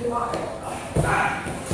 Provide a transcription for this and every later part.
ที่ว่าใครครับ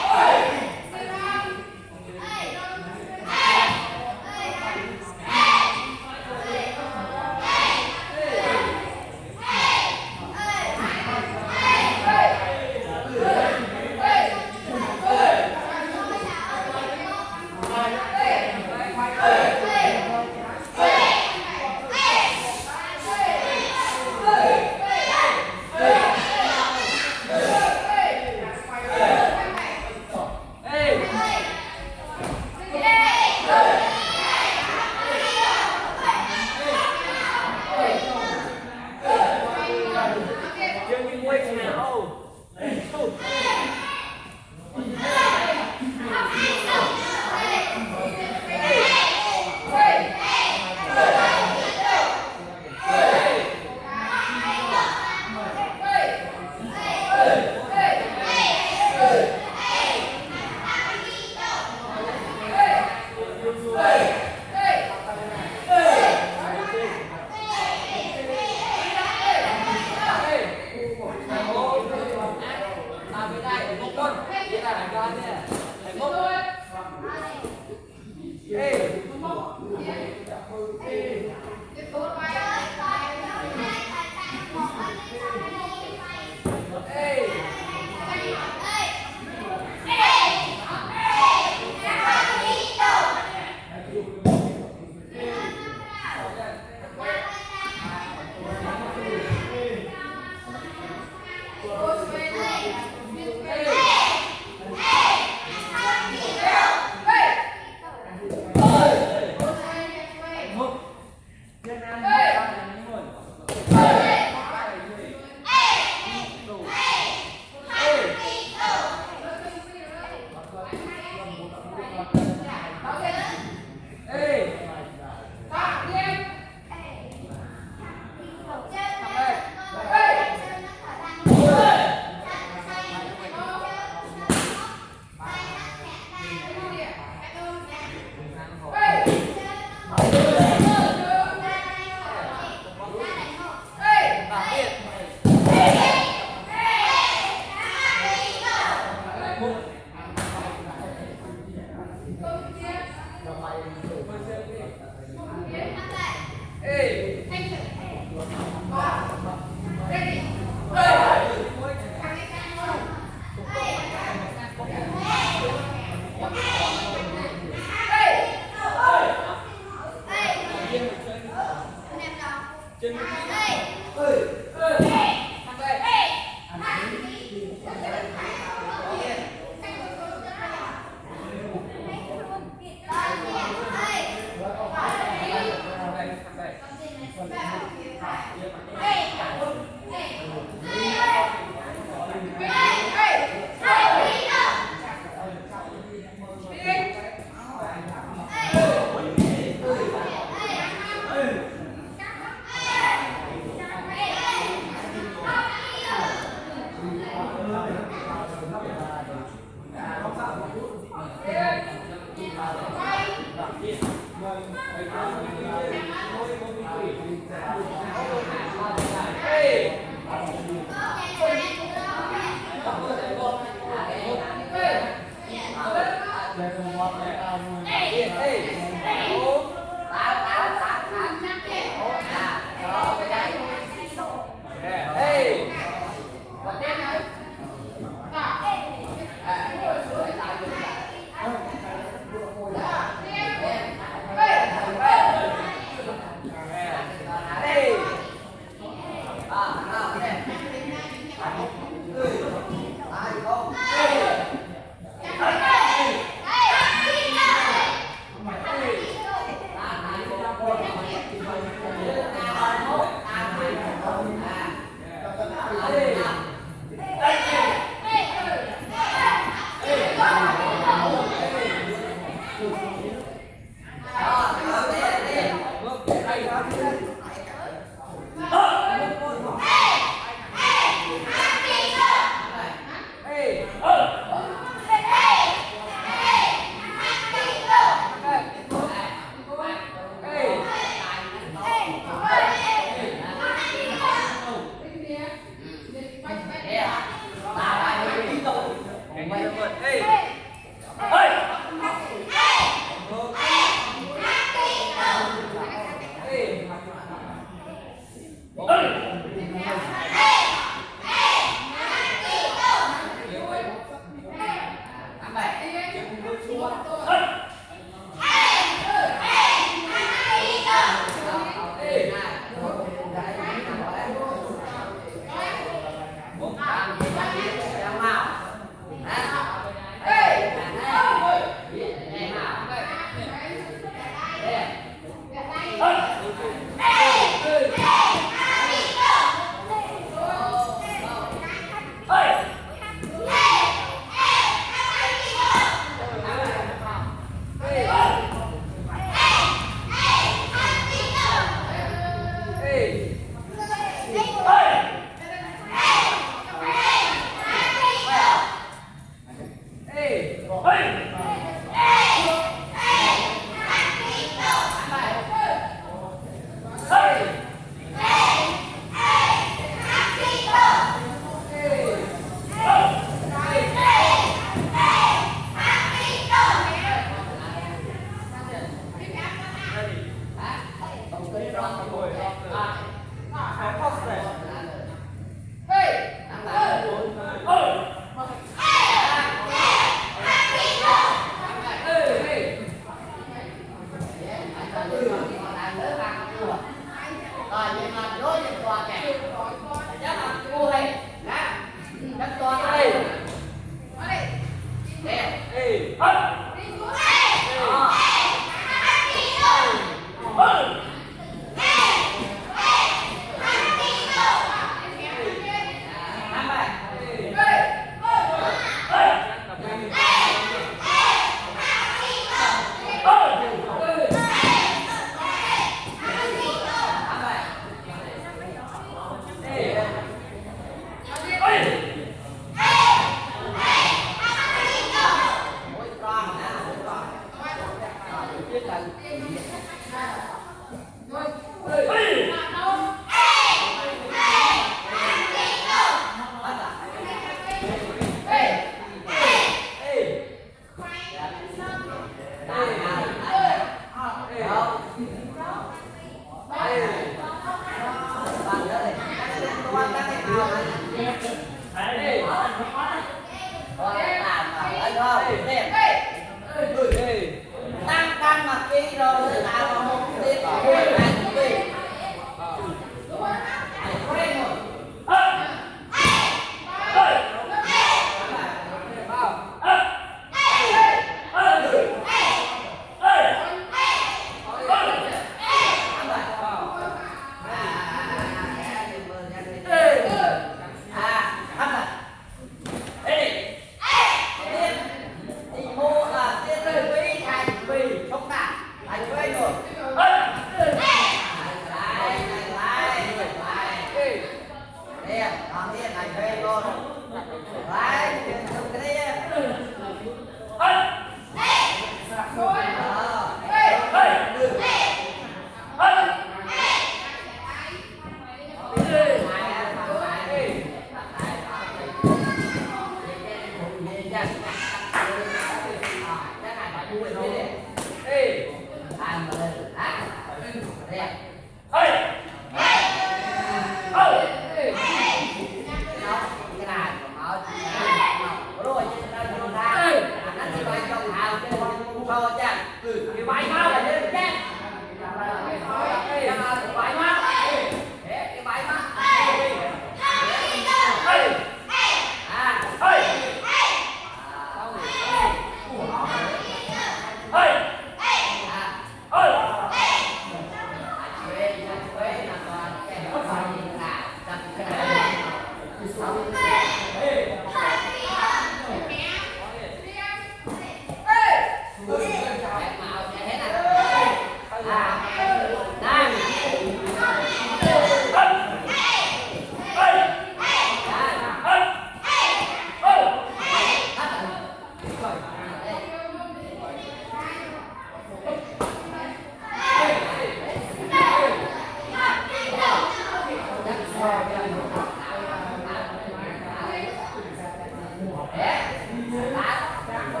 Hãy subscribe cho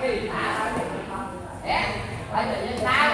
kênh Ghiền Mì Gõ Để không bỏ lỡ những video hấp dẫn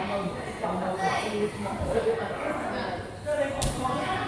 Hãy subscribe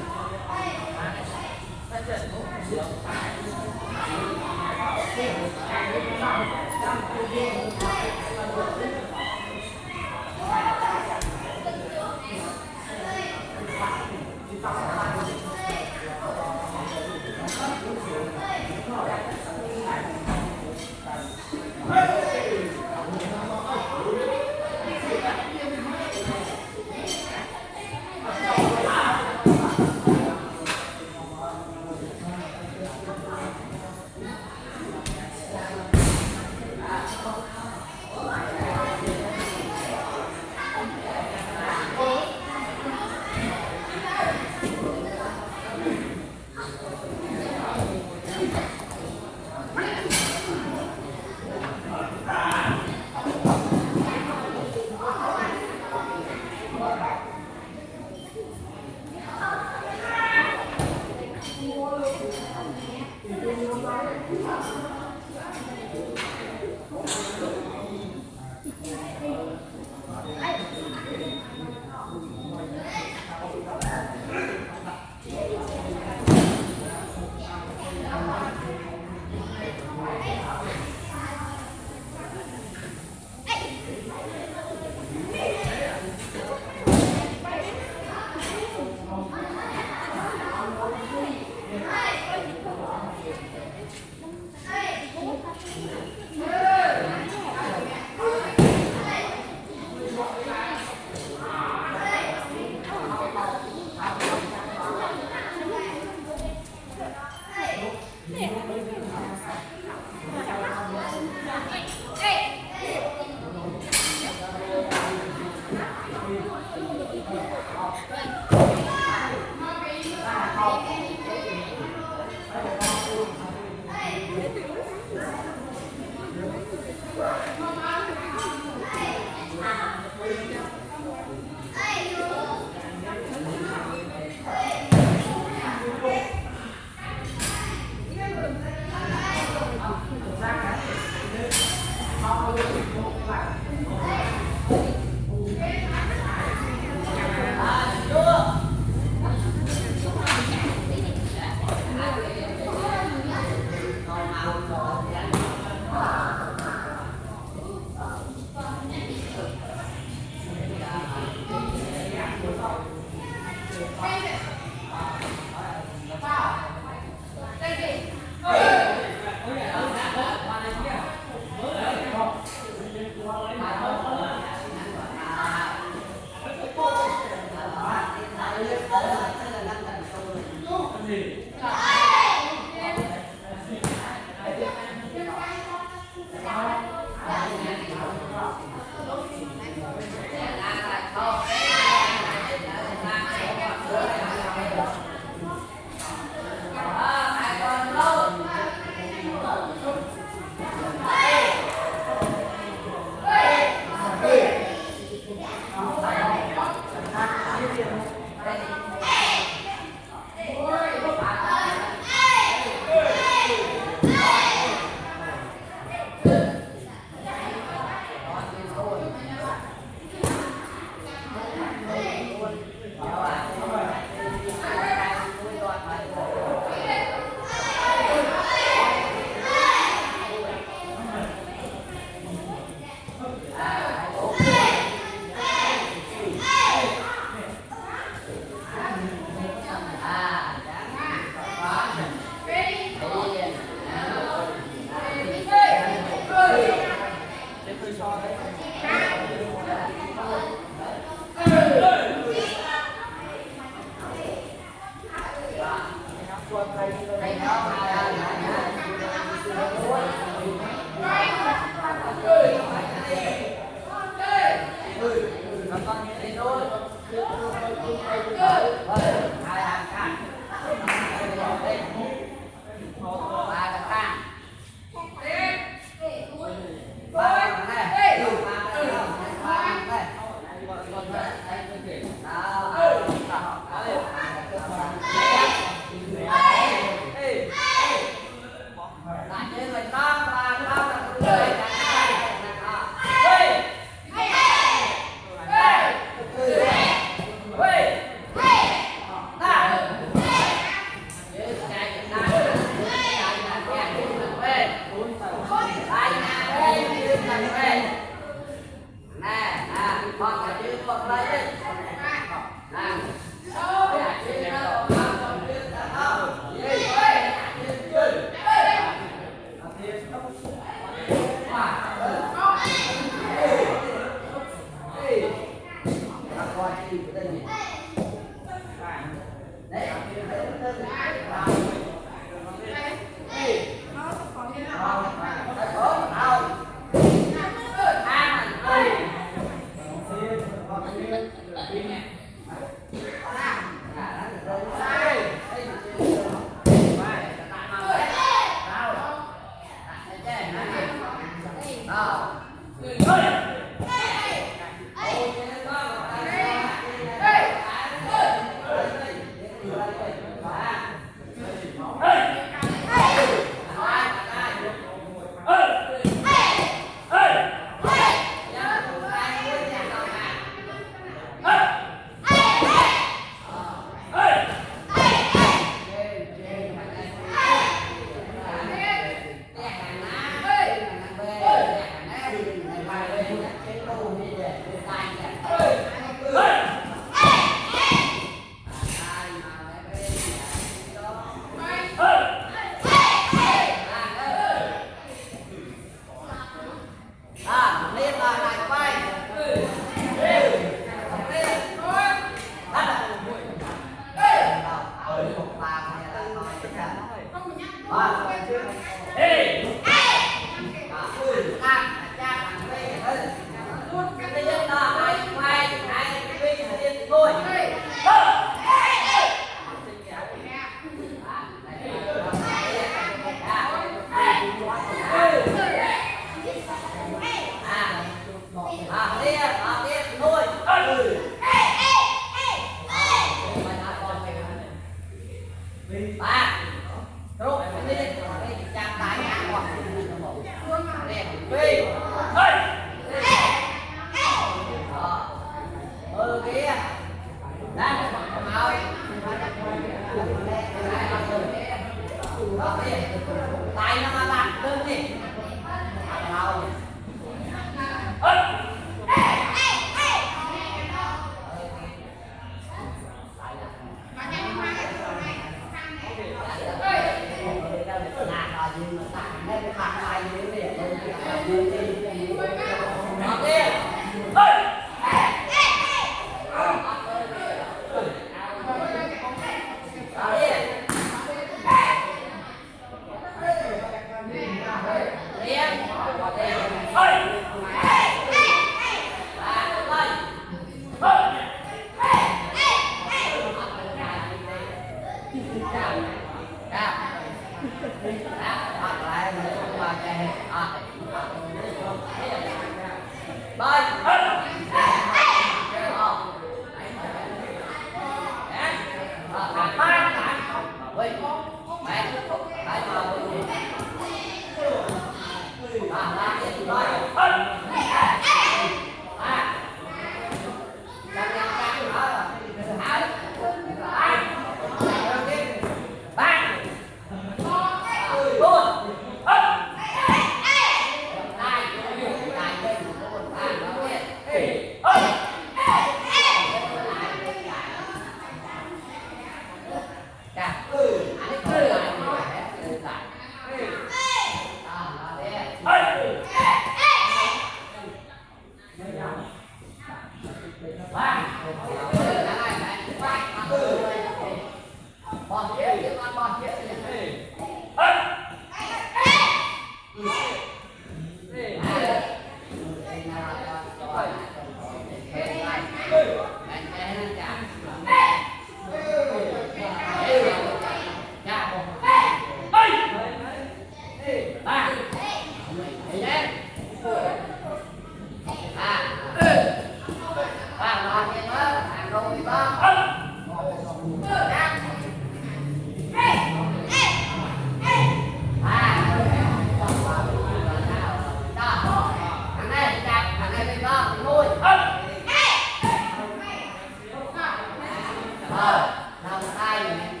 然后我们阿姨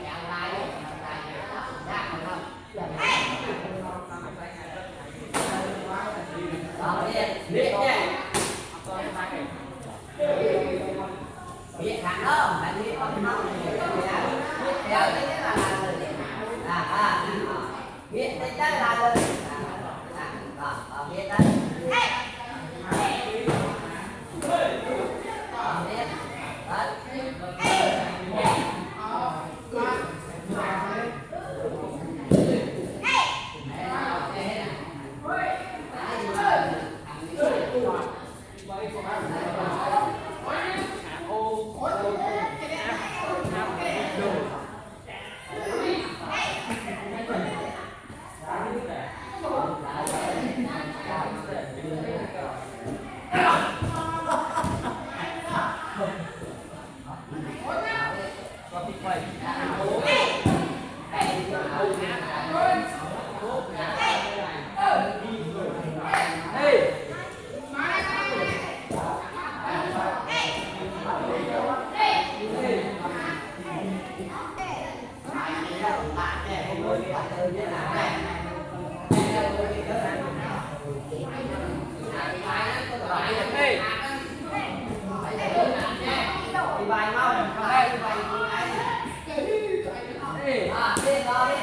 네.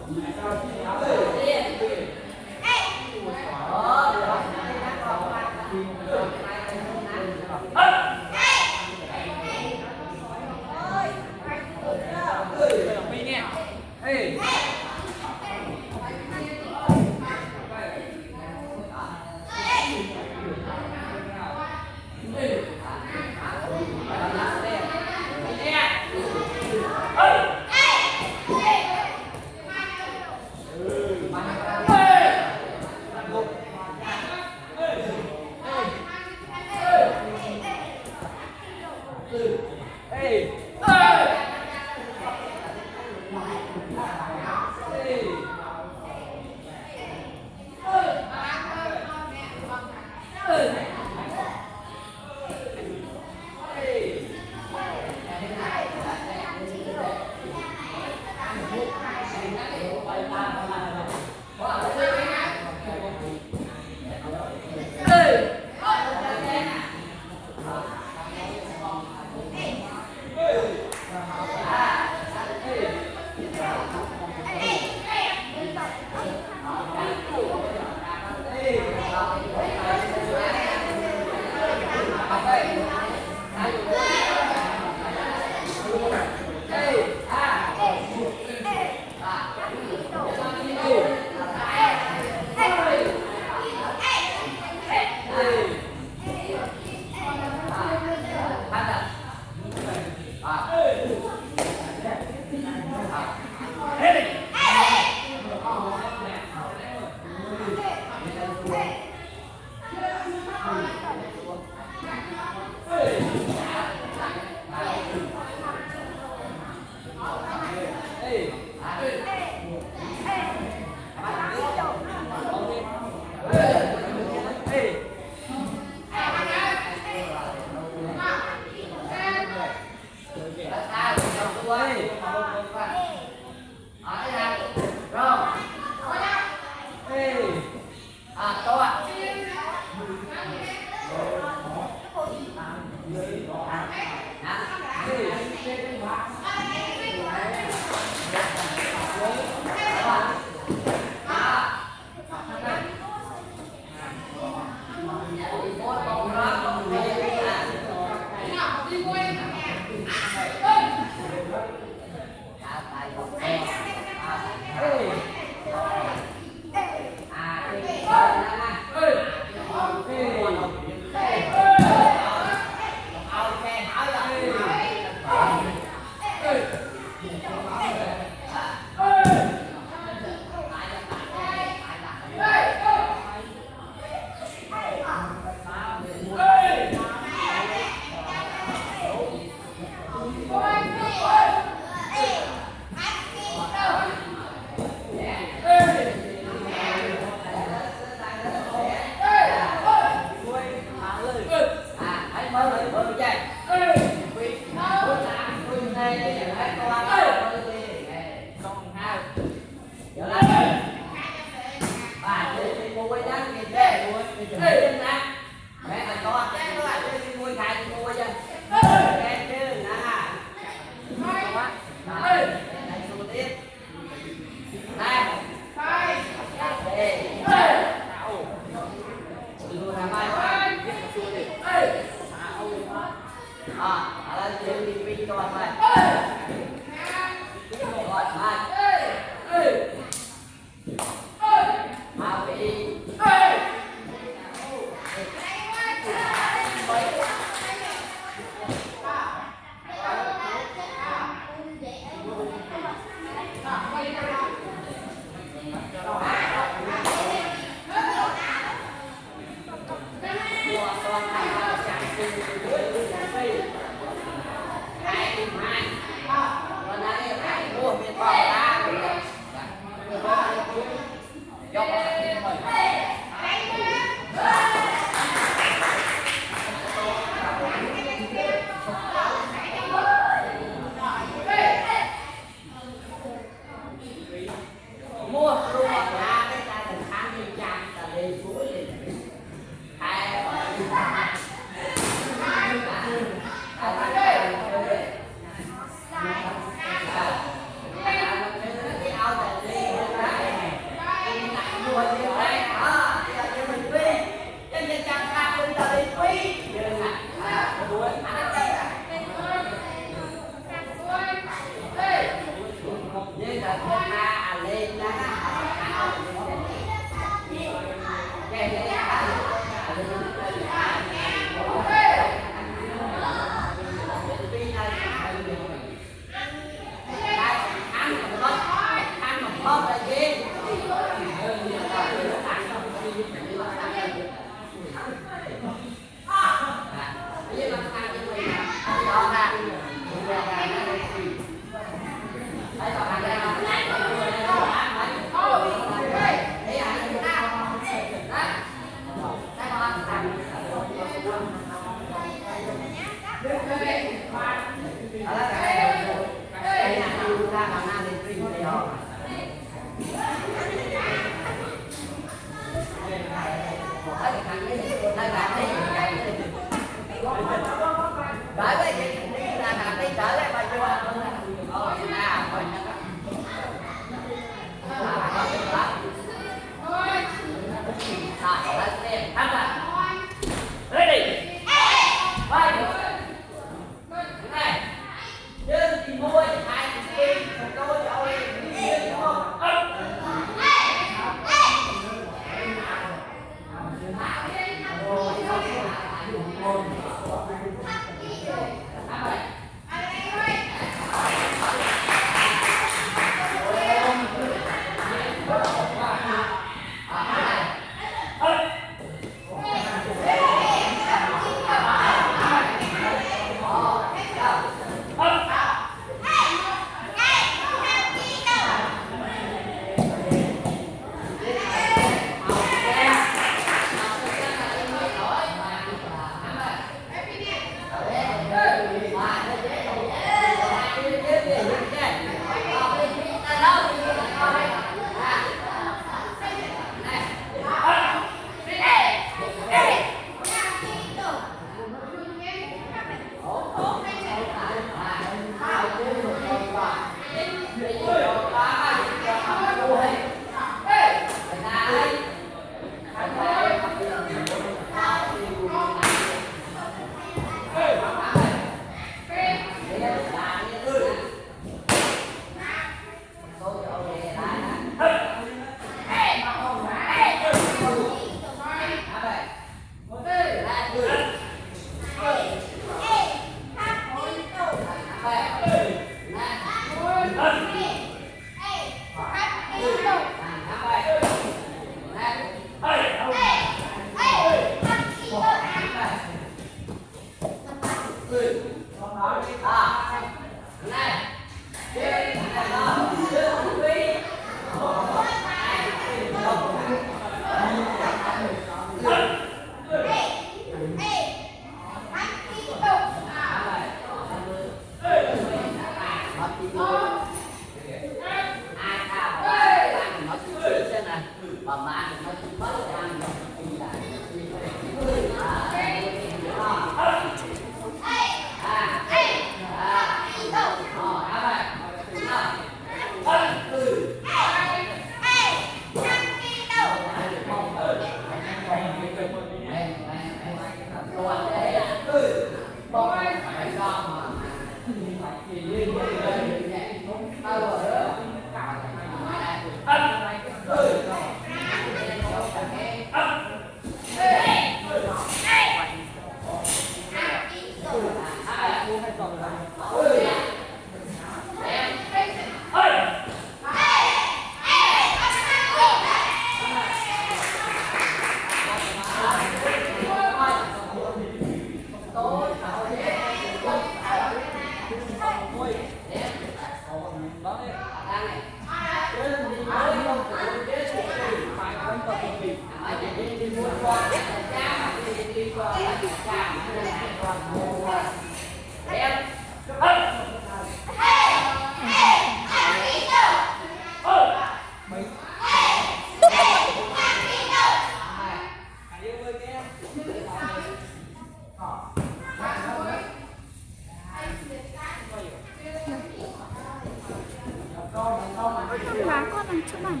吃饭。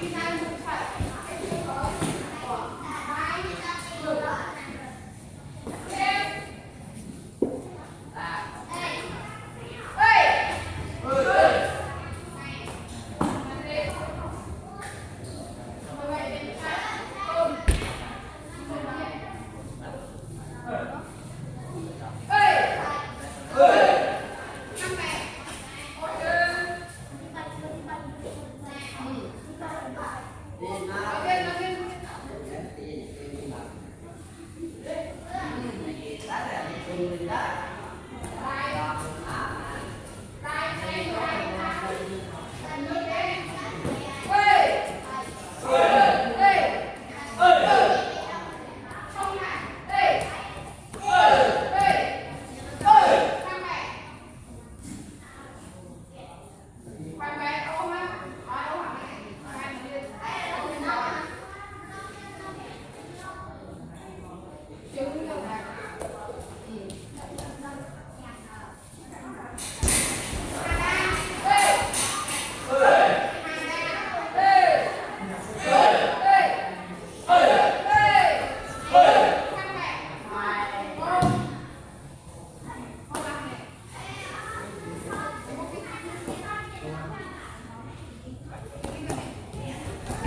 Thank you.